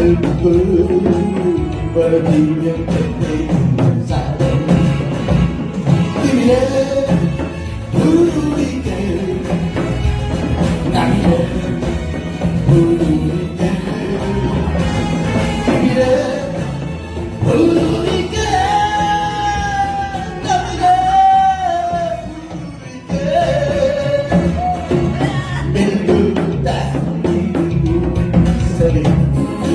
bên vương và vì nhân thân mình ra đây tìm lên cứ đi kề nặng hơn cứ đi kề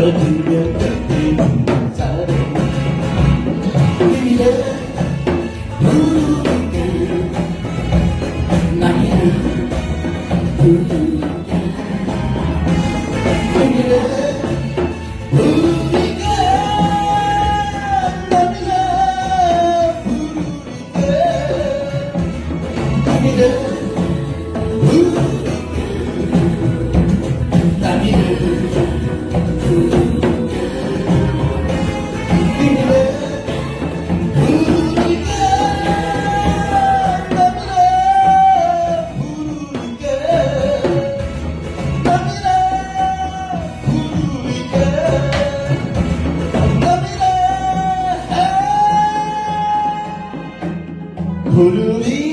bởi vì điều cần tìm xa đến Pururi